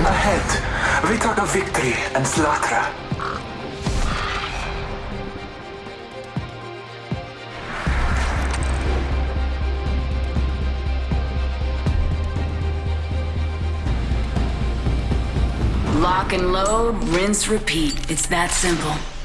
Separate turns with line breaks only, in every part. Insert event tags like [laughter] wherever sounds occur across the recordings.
Ahead, we talk of victory and slaughter.
Lock and load, rinse, repeat. It's that simple.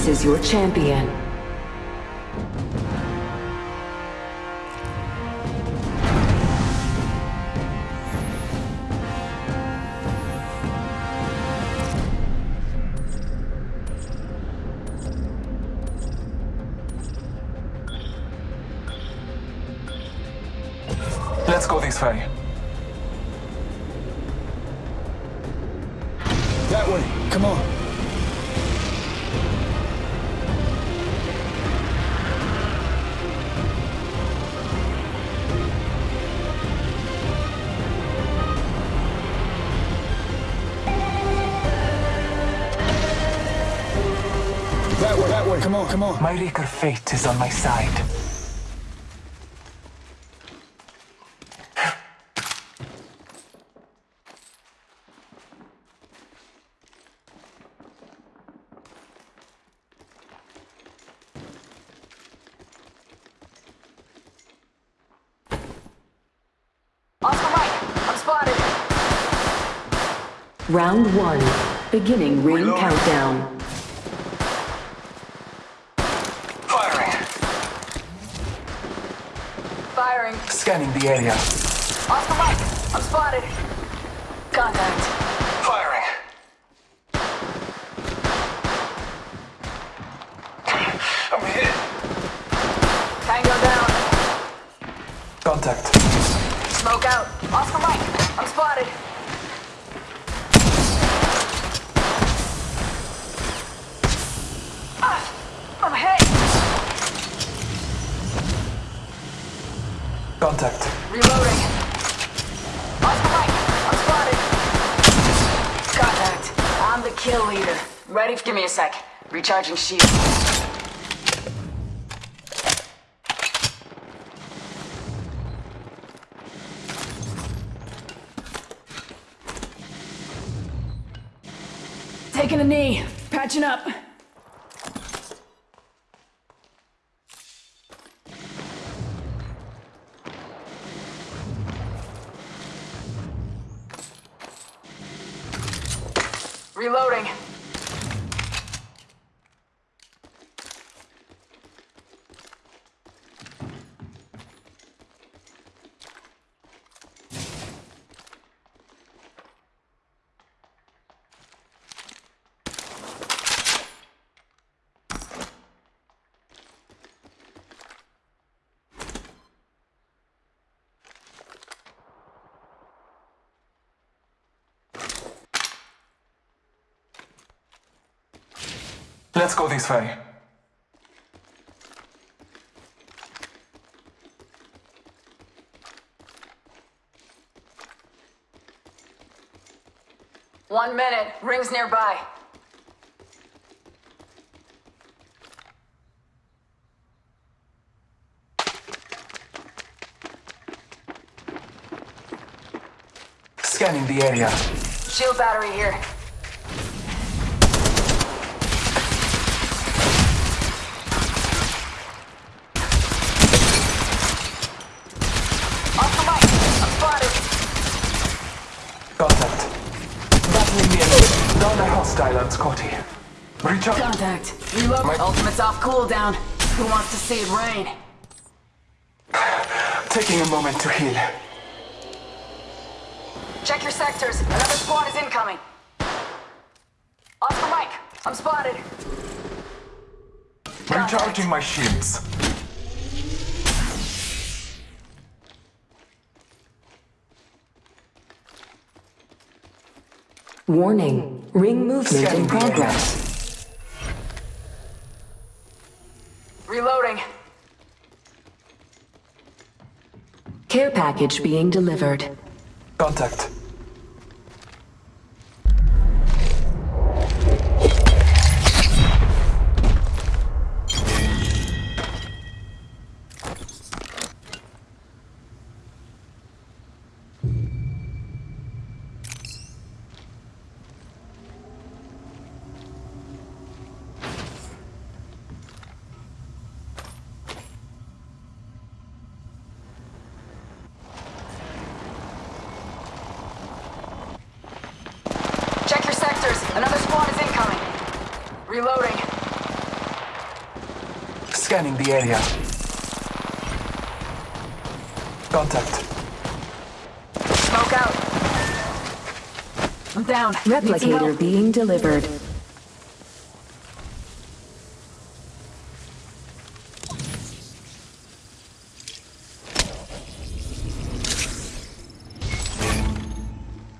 This is your champion.
Come on.
My Reeker fate is on my side.
Oscar Mike, I'm spotted.
Round one. Beginning ring countdown.
Firing.
Firing.
Scanning the area.
Mike, I'm spotted. Contact.
Firing. I'm hit.
Tango down.
Contact.
Smoke out. Oscar Mike, I'm spotted. Ah, I'm hit.
Contact.
Reloading. Oscar Mike, I'm spotted. Contact. I'm the kill leader. Ready? Give me a sec. Recharging shield. Taking a knee. Patching up. Reloading.
Let's go this way.
One minute. Rings nearby.
Scanning the area.
Shield battery here. Oscar Mike, I'm spotted.
Contact. Battling the enemy. Down a hostile on Scotty. Recharge.
Contact. Reload.
My-
Ultimate's off cooldown. Who wants to see it rain?
Taking a moment to heal.
Check your sectors. Another squad is incoming. Oscar Mike, I'm spotted.
Recharging my shields.
Warning. Ring movement in
Scanning the area.
progress.
Reloading.
Care package being delivered.
Contact. The area. Contact.
Smoke out. I'm down.
Replicator being delivered.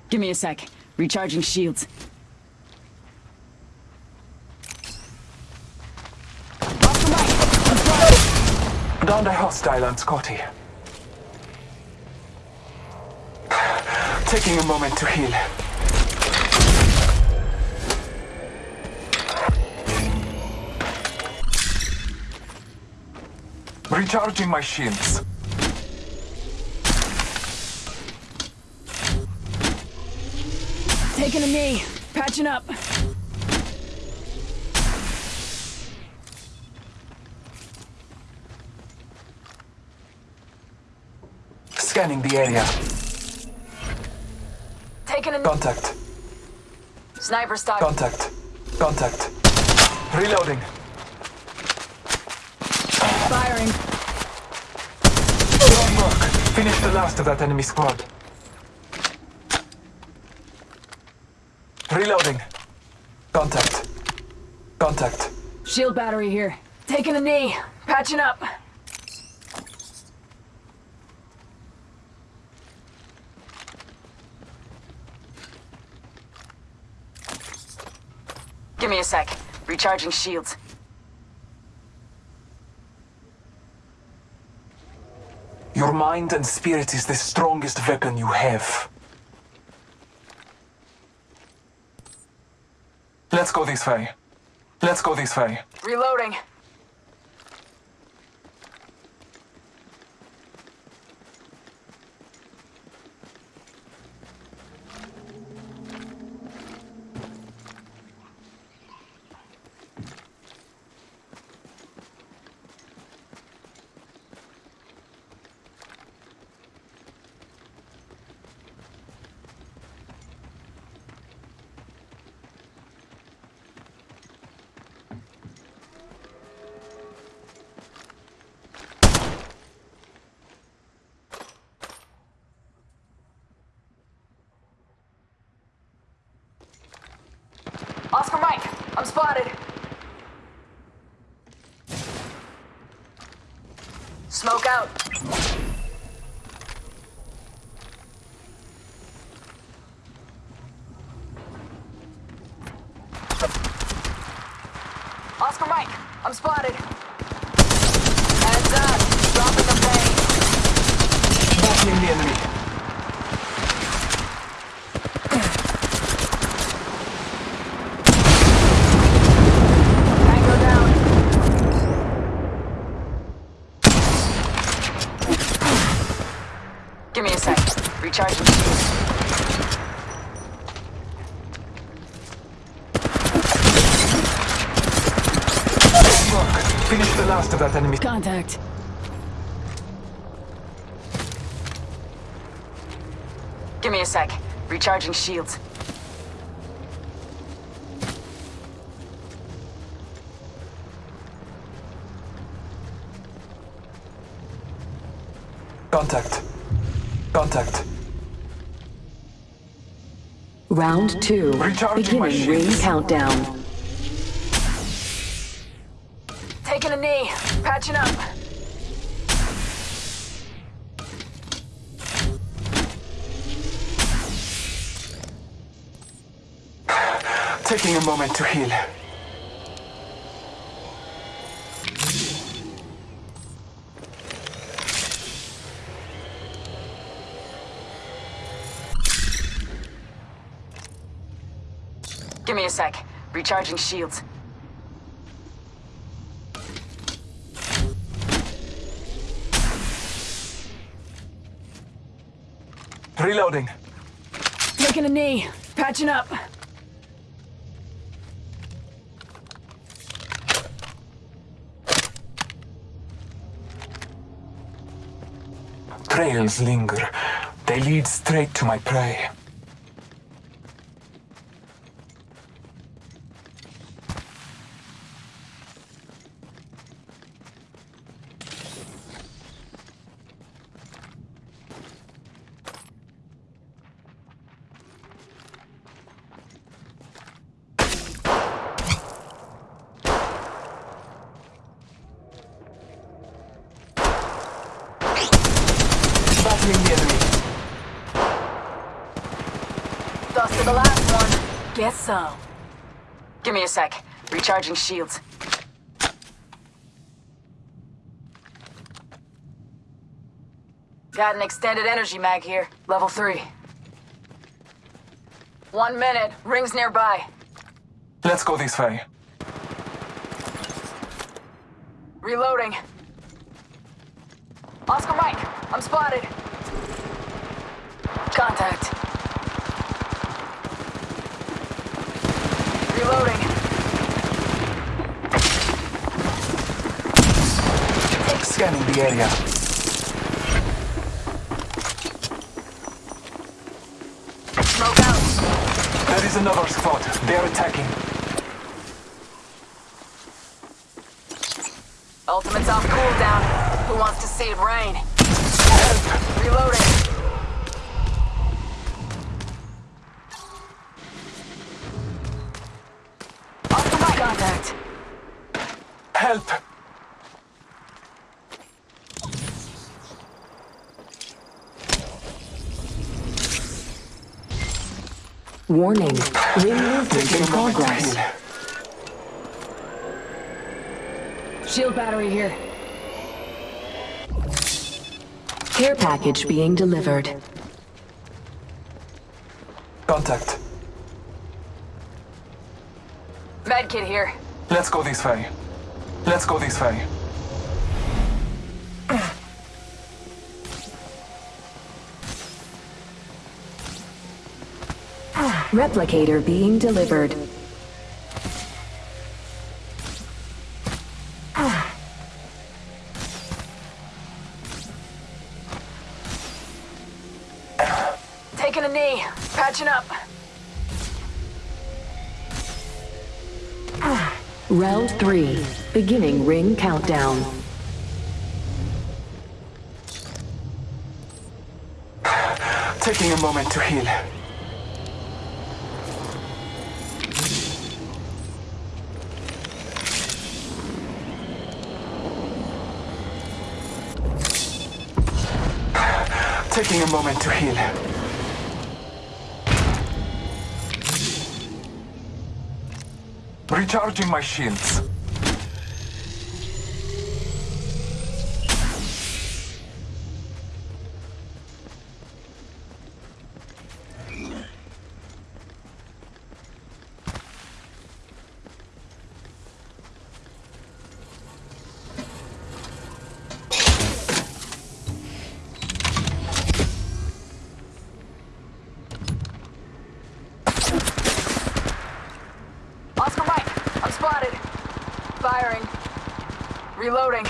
Give me a sec. Recharging shields. Off the mic. I'm
Down the hostile on Scotty. Taking a moment to heal. Recharging my shields.
Taking a knee. Patching up.
Scanning the area.
Taking a.
Contact.
Sniper stock.
Contact. Contact. Reloading.
Firing.
Strong work. Finish the last of that enemy squad. Reloading. Contact. Contact.
Shield battery here. Taking a knee. Patching up. Sec. Recharging shields.
Your mind and spirit is the strongest weapon you have. Let's go this way. Let's go this way.
Reloading. Oscar Mike, I'm spotted. Smoke out. Oscar Mike, I'm spotted. Heads up, dropping the bay.
Battling the enemy.
Tango down. Give me a sec. Recharging shields.
Strong work. Finish the last of that enemy.
Contact. Give me a sec. Recharging shields.
Contact. Contact.
Round two.
Recharging my
Beginning ring
shields.
countdown.
Taking a knee. Up.
Taking a moment to heal.
Give me a sec. Recharging shields.
Reloading.
Taking a knee. Patching up.
Trails linger. They lead straight to my prey. Battling the enemy.
Dust to the last one. Guess so. Give me a sec. Recharging shields. Got an extended energy mag here. Level 3. One minute. Rings nearby.
Let's go this way.
Reloading. Oscar Mike, I'm spotted. Contact. Reloading.
Scanning the area.
Smoke out.
There is another squad. They're attacking.
Ultimate's off cooldown. Who wants to see it rain? Reloading.
Warning. Ring movement in
a moment to
progress.
Shield battery here.
Care package being delivered.
Contact.
Medkit here.
Let's go this way. Let's go this way.
Replicator being delivered.
Taking a knee. Patching up.
Round three. Beginning ring countdown.
Taking a moment to heal. Taking a moment to heal. Recharging my shields.
Oscar Mike, I'm spotted. Firing. Reloading.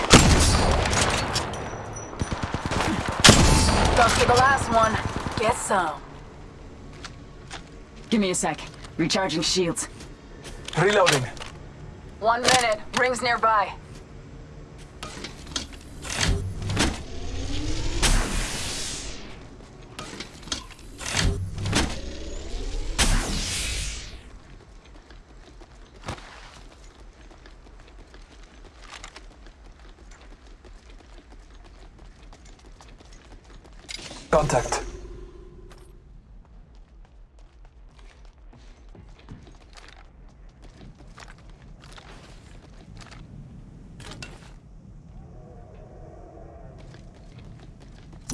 Dust to the last one. Give me a sec. Recharging shields.
Reloading.
One minute. Rings nearby.
Contact.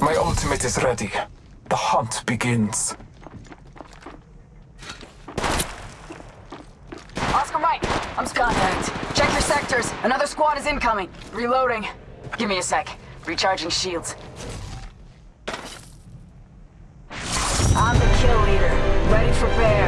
My ultimate is ready. The hunt begins.
Oscar Mike, I'm contact. Check your sectors. Another squad is incoming. Reloading. Give me a sec. Recharging shields. I'm the kill leader. Ready for bear.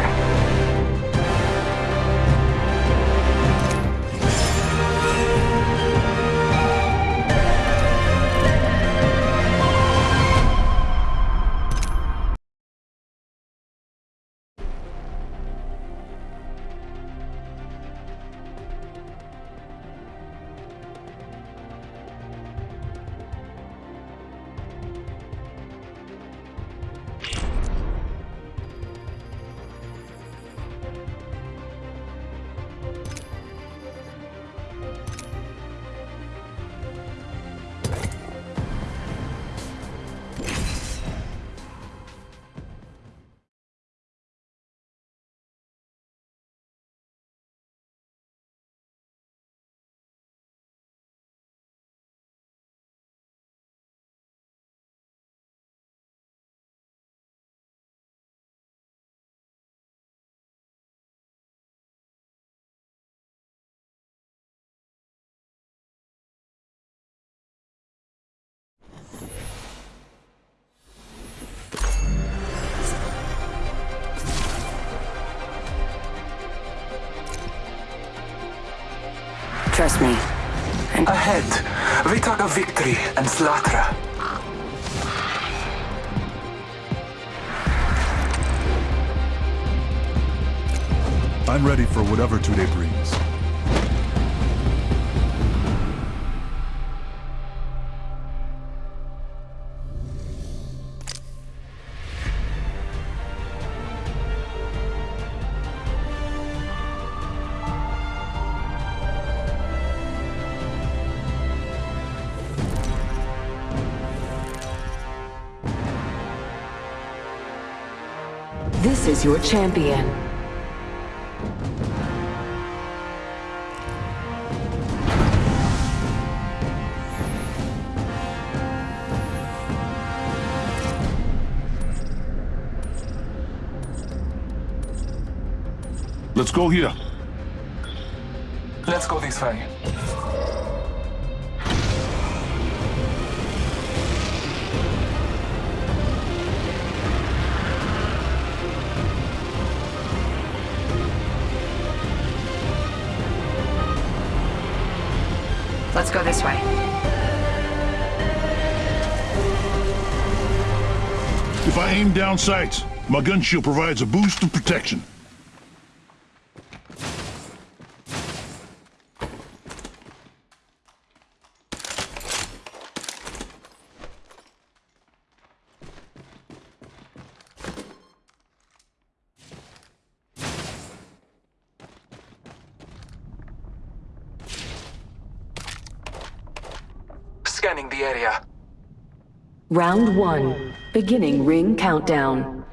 Trust me. And
Ahead, Vitaga Victory and Slatra.
I'm ready for whatever today brings.
This is your champion.
Let's go here.
Let's go this way.
Let's go this way.
If I aim down sights, my gun shield provides a boost of protection.
Scanning the area.
Round one. Beginning ring countdown.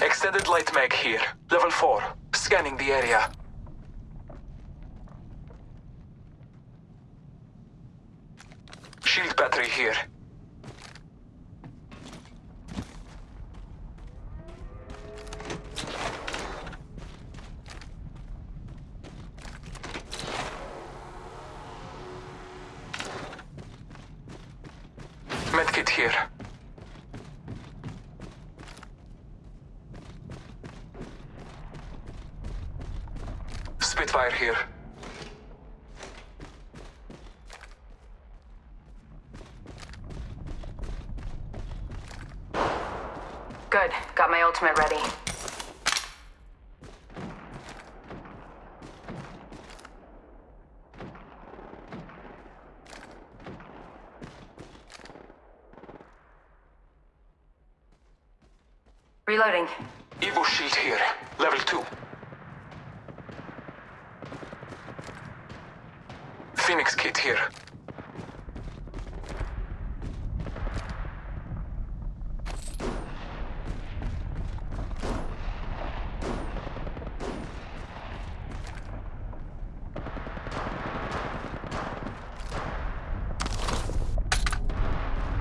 Extended light mag here. Level 4. Scanning the area. Shield battery here. Medkit here. Spitfire here.
Good. Got my ultimate ready. Reloading.
Evo shield here. Level 2. Phoenix kit here.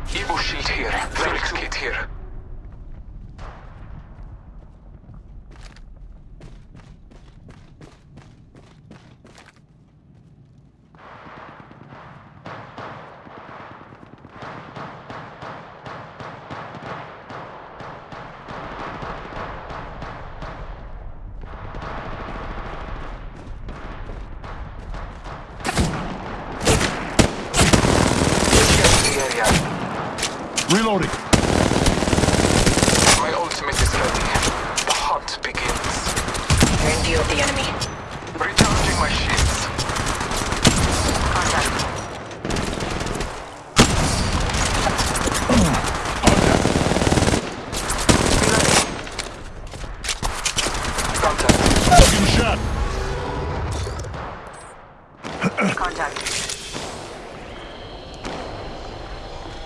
Evo shield here. Phoenix kit here. Scan the area.
Reloading.
My ultimate is ready. The hunt begins.
You're in view of the enemy.
Recharging my shields.
Contact.
Contact.
Taking a shot.
Contact.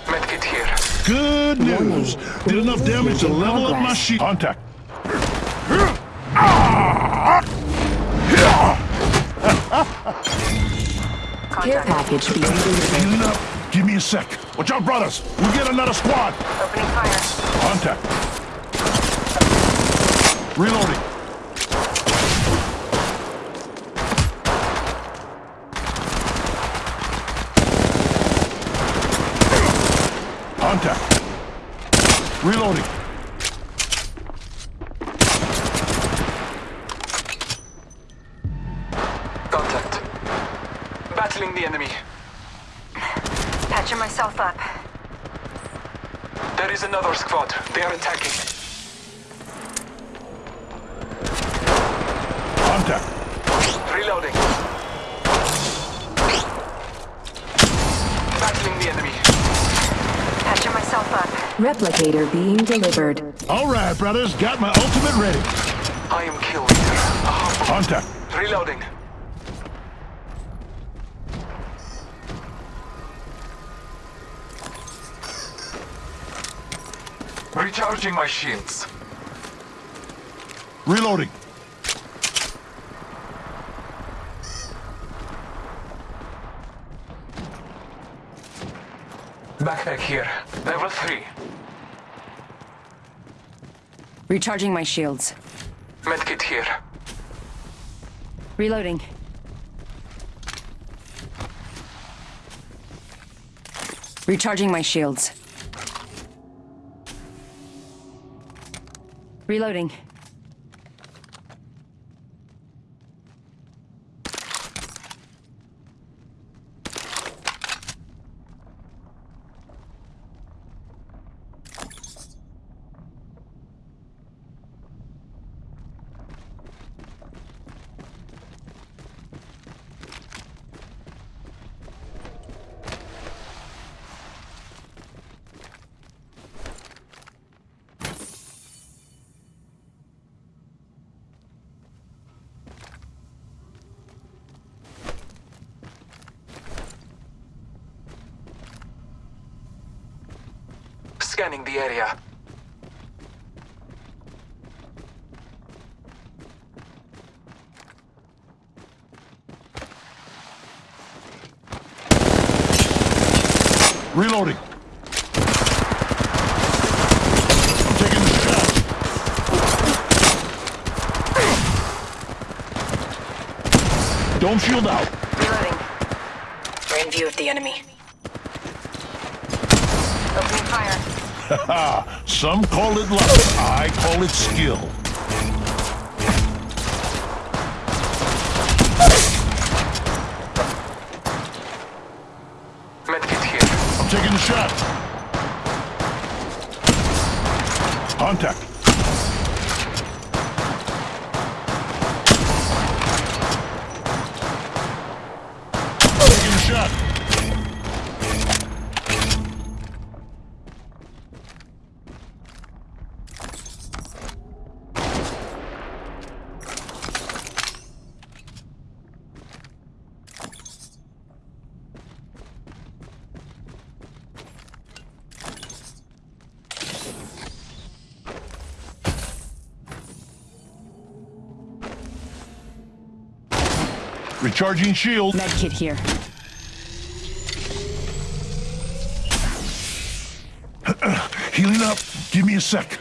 Medkit here.
Good news. Did enough damage to level up my shield. Contact.
Care package being delivered.
Healing up. Give me a sec. Watch out, brothers. We'll get another squad.
Opening fire.
Contact. Reloading. Contact. Reloading.
Contact. Battling the enemy.
Patching myself up.
There is another squad. They are attacking.
Contact.
Reloading. Battling the enemy.
Patching myself up.
Replicator being delivered.
All right, brothers. Got my ultimate ready.
I am kill leader. A humble.
Contact.
Reloading. Recharging my shields.
Reloading.
Backpack here. Level 3.
Recharging my shields.
Medkit here.
Reloading. Recharging my shields. Reloading.
Scanning the area.
Reloading. I'm taking the shot. Dome shield out.
Reloading. We're in view of the enemy. Opening fire.
Ha! [laughs] Some call it luck. I call it skill.
Medkit here.
I'm taking the shot. Contact. Recharging shield.
Medkit here. [clears throat]
Healing up. Give me a sec.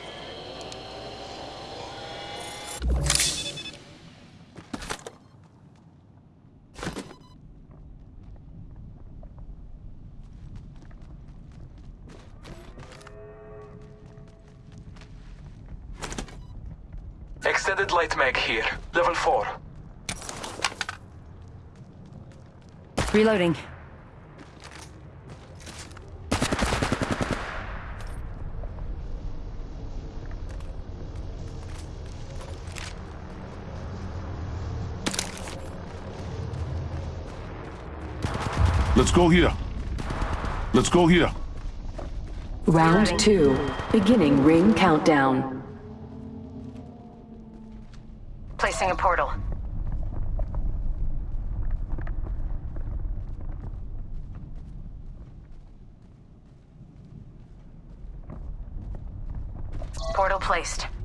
Reloading.
Let's go here. Let's go here.
Round two. Beginning ring countdown.
Placing a portal. Portal placed.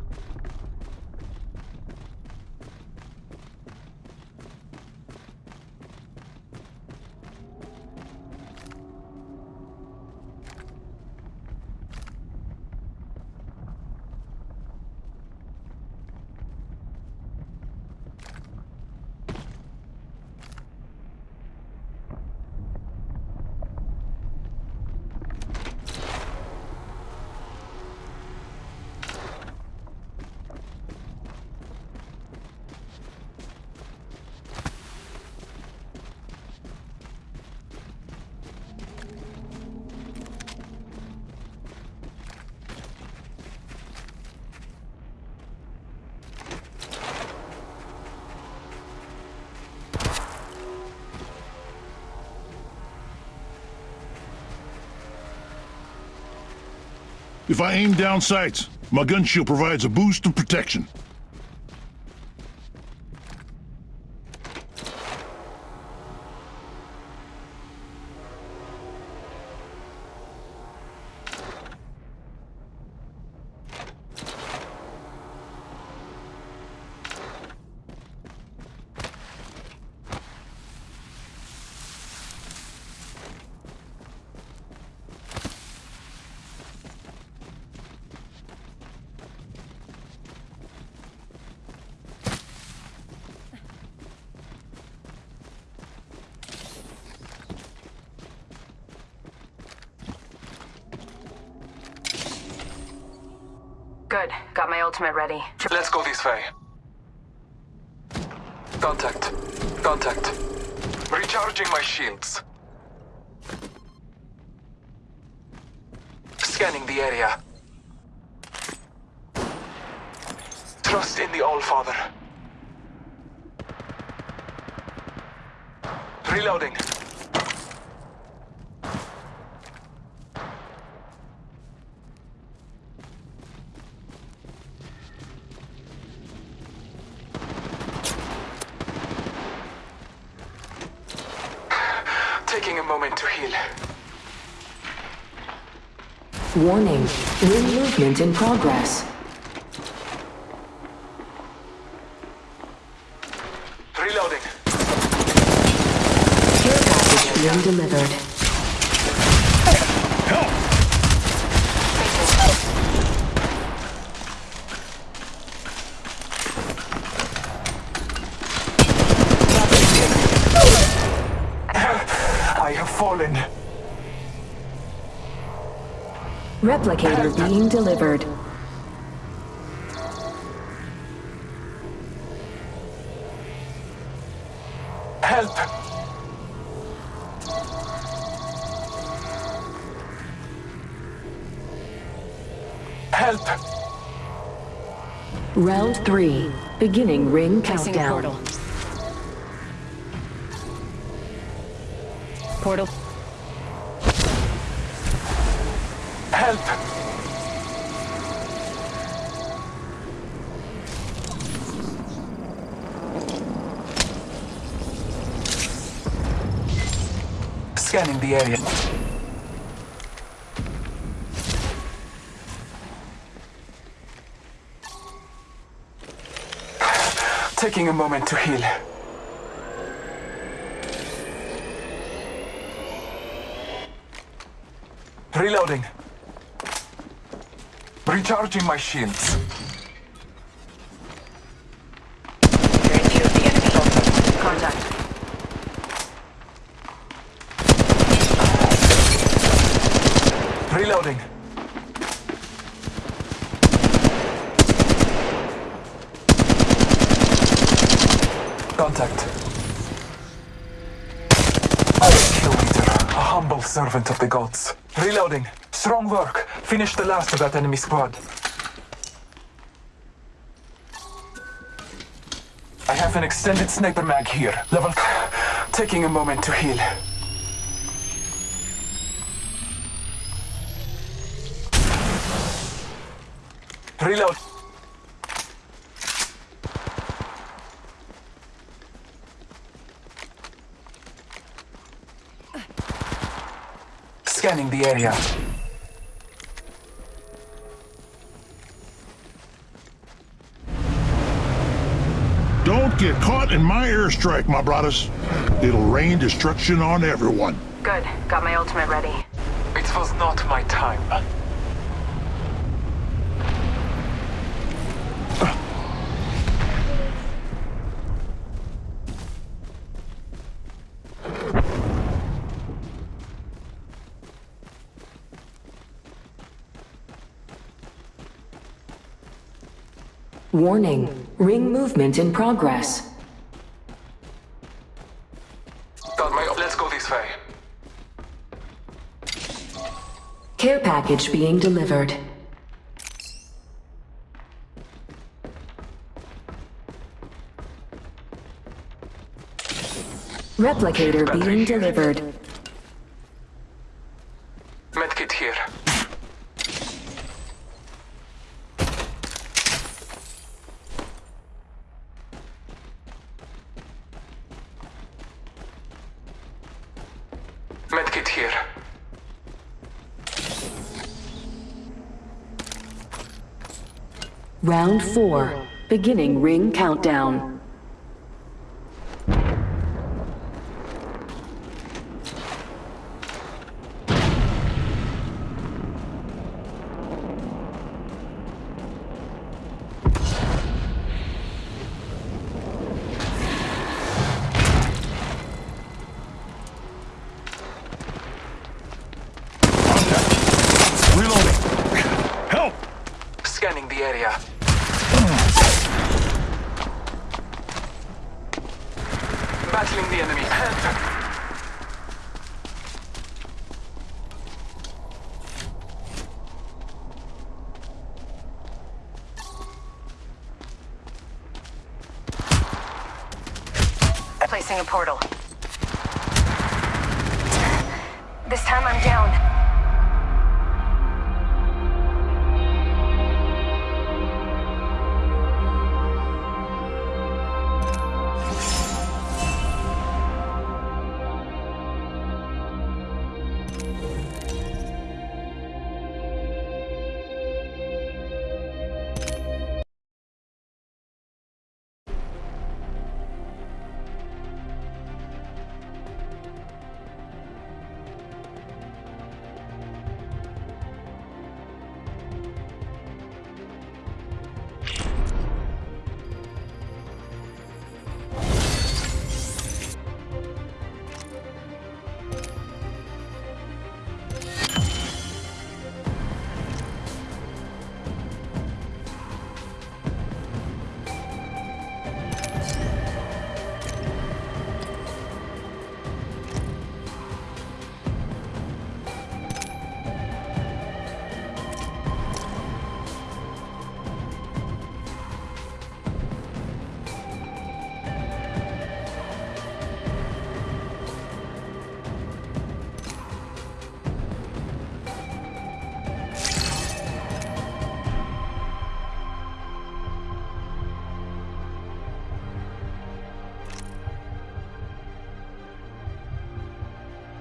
If I aim down sights, my gun shield provides a boost of protection.
Good. Got my ultimate ready.
Contact. Contact. Recharging my shields. Scanning the area. Trust in the All-Father. Reloading. Taking a moment to heal.
Warning. Ring movement in progress.
Reloading.
Care package being delivered.
I have fallen.
Replicator being delivered.
Help! Help!
Round three. Beginning ring
Placing
countdown.
portal. Portal.
the area. Taking a moment to heal. Reloading. Recharging my shields. Reloading. Contact. I am Kill Leader, a humble servant of the gods. Reloading. Strong work. Finish the last of that enemy squad. I have an extended sniper mag here. Level. Taking a moment to heal. Reload. Scanning the area.
Don't get caught in my airstrike, my brothers. It'll rain destruction on everyone.
Good. Got my ultimate ready.
It was not my time.
Warning. Ring movement in progress.
Let's go this way.
Care package being delivered. Replicator being delivered.
Medkit here. Medkit here.
Round 4. Beginning ring countdown.
Reloading. Help!
Scanning the area. Battling the enemy. Panther.
Placing a portal. This time I'm down.